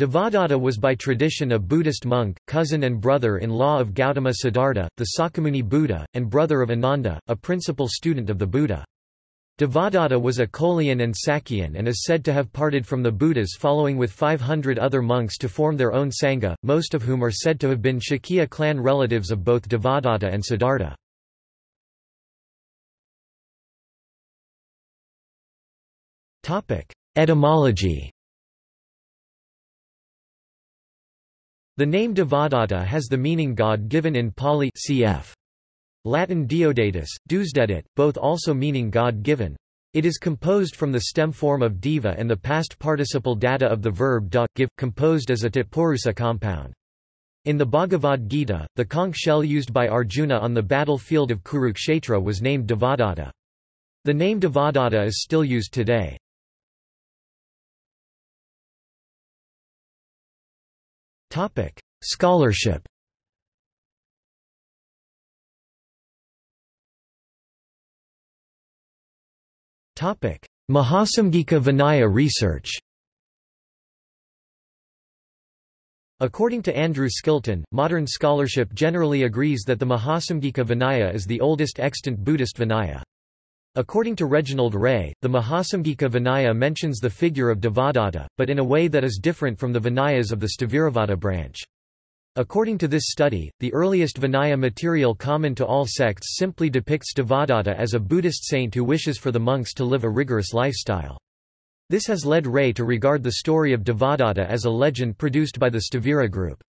Devadatta was by tradition a Buddhist monk, cousin and brother-in-law of Gautama Siddhartha, the Sakyamuni Buddha, and brother of Ananda, a principal student of the Buddha. Devadatta was a Kolian and Sakyan and is said to have parted from the Buddhas following with 500 other monks to form their own Sangha, most of whom are said to have been Shakya clan relatives of both Devadatta and Siddhartha. Etymology The name Devadatta has the meaning God-given in Pali cf. Latin Deodatus, Deusdedit, both also meaning God-given. It is composed from the stem form of deva and the past participle datta of the verb da, give, composed as a tatpurusa compound. In the Bhagavad Gita, the conch shell used by Arjuna on the battlefield of Kurukshetra was named Devadatta. The name Devadatta is still used today. Topic: Scholarship. Topic: Mahasamgika Vinaya research. According to Andrew Skilton, modern scholarship generally agrees that the Mahasamgika Vinaya is the oldest extant Buddhist Vinaya. According to Reginald Ray, the Mahasamgika Vinaya mentions the figure of Devadatta, but in a way that is different from the Vinayas of the Sthaviravada branch. According to this study, the earliest Vinaya material common to all sects simply depicts Devadatta as a Buddhist saint who wishes for the monks to live a rigorous lifestyle. This has led Ray to regard the story of Devadatta as a legend produced by the Sthavira group.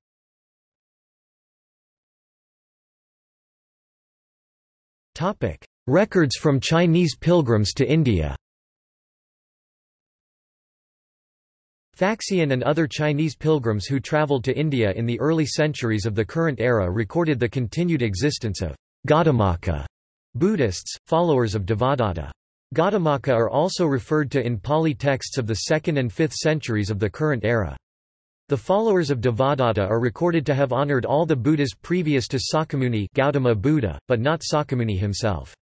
Records from Chinese pilgrims to India Faxian and other Chinese pilgrims who traveled to India in the early centuries of the current era recorded the continued existence of Gautamaka Buddhists, followers of Devadatta. Gautamaka are also referred to in Pali texts of the 2nd and 5th centuries of the current era. The followers of Devadatta are recorded to have honored all the Buddhas previous to Sakyamuni Gautama Buddha, but not Sakyamuni himself.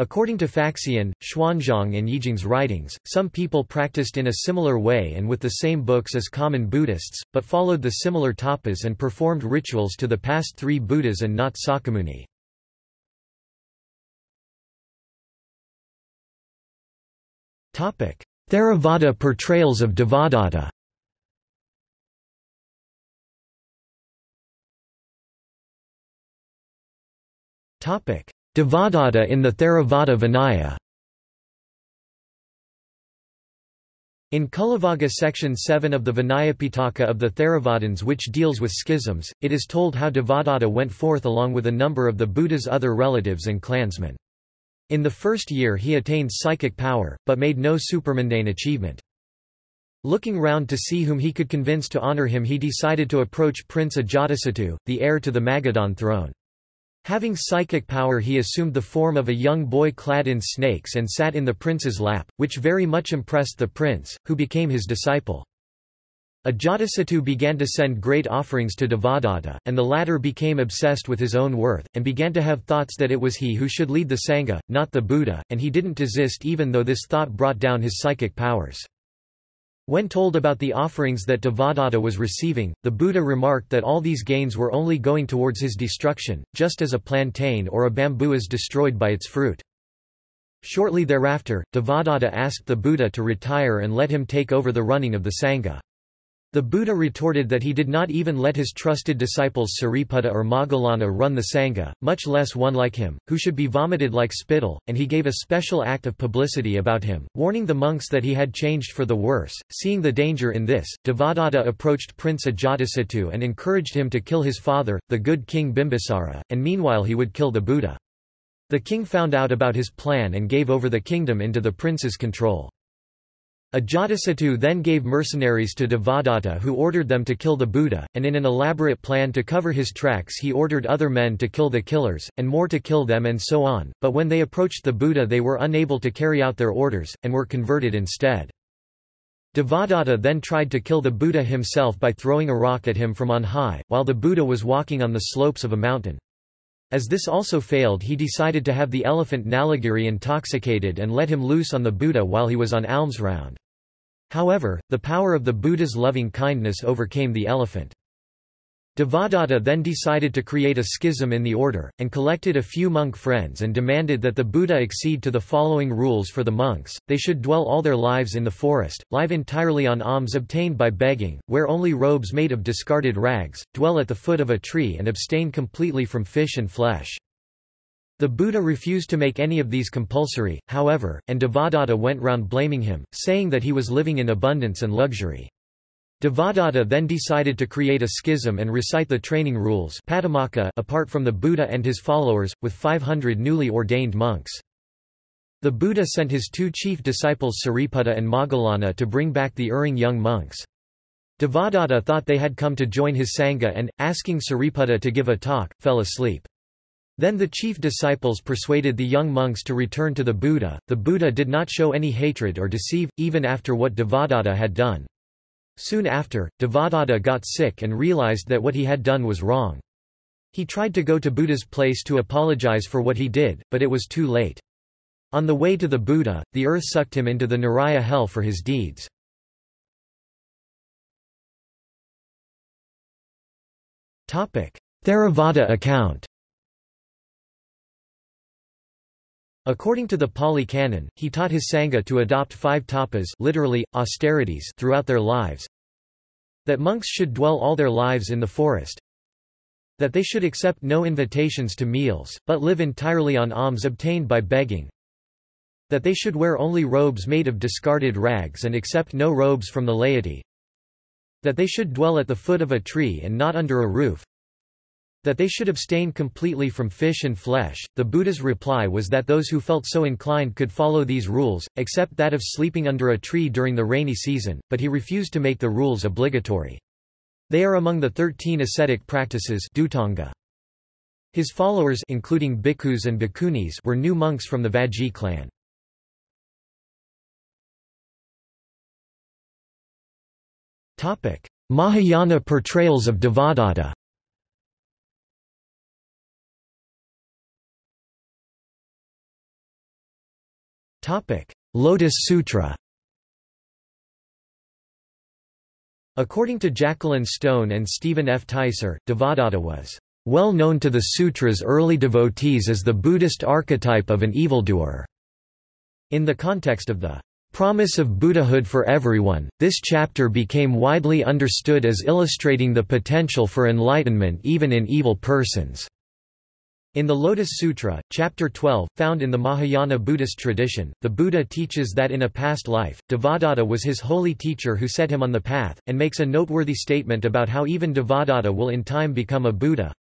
According to Faxian, Xuanzang and Yijing's writings, some people practiced in a similar way and with the same books as common Buddhists, but followed the similar tapas and performed rituals to the past three Buddhas and not Sakyamuni. Theravada portrayals of Devadatta Topic: Devadatta in the Theravada Vinaya In Cullavagga section 7 of the Vinayapitaka of the Theravadins which deals with schisms, it is told how Devadatta went forth along with a number of the Buddha's other relatives and clansmen. In the first year he attained psychic power, but made no supermundane achievement. Looking round to see whom he could convince to honor him he decided to approach Prince Ajatasattu, the heir to the Magadhan throne. Having psychic power he assumed the form of a young boy clad in snakes and sat in the prince's lap, which very much impressed the prince, who became his disciple. Ajatasattu began to send great offerings to Devadatta, and the latter became obsessed with his own worth, and began to have thoughts that it was he who should lead the Sangha, not the Buddha, and he didn't desist even though this thought brought down his psychic powers. When told about the offerings that Devadatta was receiving, the Buddha remarked that all these gains were only going towards his destruction, just as a plantain or a bamboo is destroyed by its fruit. Shortly thereafter, Devadatta asked the Buddha to retire and let him take over the running of the Sangha. The Buddha retorted that he did not even let his trusted disciples Sariputta or Moggallana run the Sangha, much less one like him, who should be vomited like spittle, and he gave a special act of publicity about him, warning the monks that he had changed for the worse. Seeing the danger in this, Devadatta approached Prince Ajatasattu and encouraged him to kill his father, the good king Bimbisara, and meanwhile he would kill the Buddha. The king found out about his plan and gave over the kingdom into the prince's control. Ajatasattu then gave mercenaries to Devadatta who ordered them to kill the Buddha, and in an elaborate plan to cover his tracks he ordered other men to kill the killers, and more to kill them and so on, but when they approached the Buddha they were unable to carry out their orders, and were converted instead. Devadatta then tried to kill the Buddha himself by throwing a rock at him from on high, while the Buddha was walking on the slopes of a mountain. As this also failed he decided to have the elephant Nalagiri intoxicated and let him loose on the Buddha while he was on alms round. However, the power of the Buddha's loving kindness overcame the elephant. Devadatta then decided to create a schism in the order, and collected a few monk friends and demanded that the Buddha accede to the following rules for the monks, they should dwell all their lives in the forest, live entirely on alms obtained by begging, wear only robes made of discarded rags, dwell at the foot of a tree and abstain completely from fish and flesh. The Buddha refused to make any of these compulsory, however, and Devadatta went round blaming him, saying that he was living in abundance and luxury. Devadatta then decided to create a schism and recite the training rules apart from the Buddha and his followers, with 500 newly ordained monks. The Buddha sent his two chief disciples Sariputta and Moggallana to bring back the erring young monks. Devadatta thought they had come to join his Sangha and, asking Sariputta to give a talk, fell asleep. Then the chief disciples persuaded the young monks to return to the Buddha. The Buddha did not show any hatred or deceive, even after what Devadatta had done. Soon after, Devadatta got sick and realized that what he had done was wrong. He tried to go to Buddha's place to apologize for what he did, but it was too late. On the way to the Buddha, the earth sucked him into the Naraya hell for his deeds. Theravada account According to the Pali Canon, he taught his Sangha to adopt five tapas literally, austerities throughout their lives, that monks should dwell all their lives in the forest, that they should accept no invitations to meals, but live entirely on alms obtained by begging, that they should wear only robes made of discarded rags and accept no robes from the laity, that they should dwell at the foot of a tree and not under a roof, that they should abstain completely from fish and flesh. The Buddha's reply was that those who felt so inclined could follow these rules, except that of sleeping under a tree during the rainy season, but he refused to make the rules obligatory. They are among the thirteen ascetic practices. His followers including bhikkhus and bhikkhunis were new monks from the Vajji clan. Mahayana portrayals of Devadatta Lotus Sutra According to Jacqueline Stone and Stephen F. Teiser, Devadatta was well known to the sutra's early devotees as the Buddhist archetype of an evildoer. In the context of the promise of Buddhahood for everyone, this chapter became widely understood as illustrating the potential for enlightenment even in evil persons. In the Lotus Sutra, Chapter 12, found in the Mahayana Buddhist tradition, the Buddha teaches that in a past life, Devadatta was his holy teacher who set him on the path, and makes a noteworthy statement about how even Devadatta will in time become a Buddha.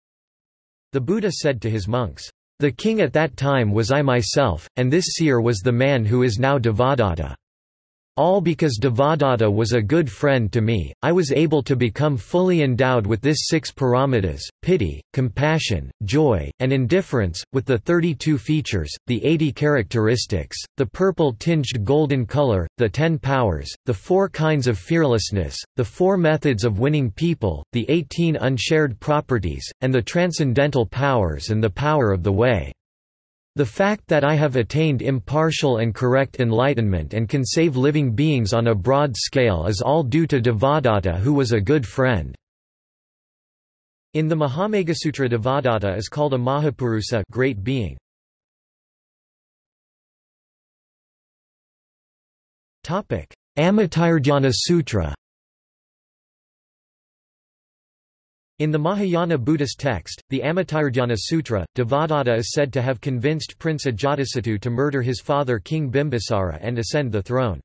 The Buddha said to his monks, The king at that time was I myself, and this seer was the man who is now Devadatta. All because Devadatta was a good friend to me, I was able to become fully endowed with this six paramitas, pity, compassion, joy, and indifference, with the 32 features, the 80 characteristics, the purple-tinged golden color, the ten powers, the four kinds of fearlessness, the four methods of winning people, the 18 unshared properties, and the transcendental powers and the power of the way. The fact that I have attained impartial and correct enlightenment and can save living beings on a broad scale is all due to Devadatta who was a good friend. In the Mahameghasutra Devadatta is called a Mahapurusa great being. Amitayurdhyana Sutra In the Mahayana Buddhist text, the Amitayurdhyana Sutra, Devadatta is said to have convinced Prince Ajatasattu to murder his father King Bimbisara and ascend the throne.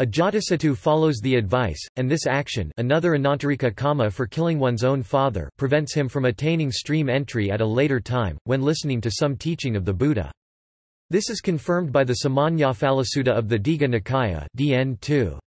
Ajatasattu follows the advice, and this action another Anantarika karma for killing one's own father prevents him from attaining stream entry at a later time, when listening to some teaching of the Buddha. This is confirmed by the Samannaphalasutta of the Digha Nikaya DN 2.